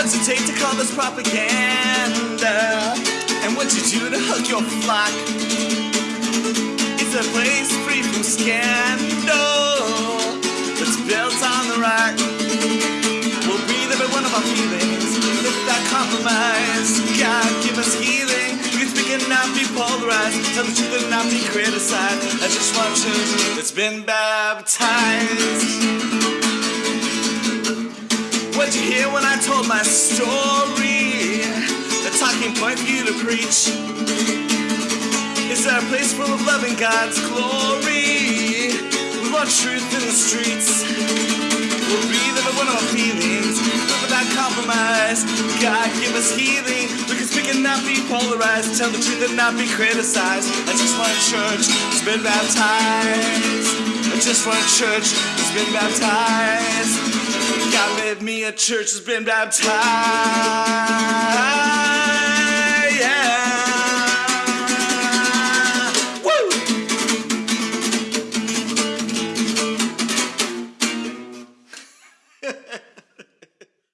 call this propaganda? And what you do to hook your flock? It's a place free from scandal that's built on the rock. We'll breathe every one of our feelings without compromise. God, give us healing. We speak and not be polarized. Tell the truth and not be criticized. I just want church that's been baptized. What'd you hear when I told my story? The talking point for you to preach. Is there a place full of love and God's glory? We want truth in the streets. We'll breathe every one of our feelings, live without compromise. God, give us healing. We can speak and not be polarized. Tell the truth and not be criticized. I just want a church that's been baptized. I just want a church that's been baptized with me a church has been baptized. Yeah. Woo!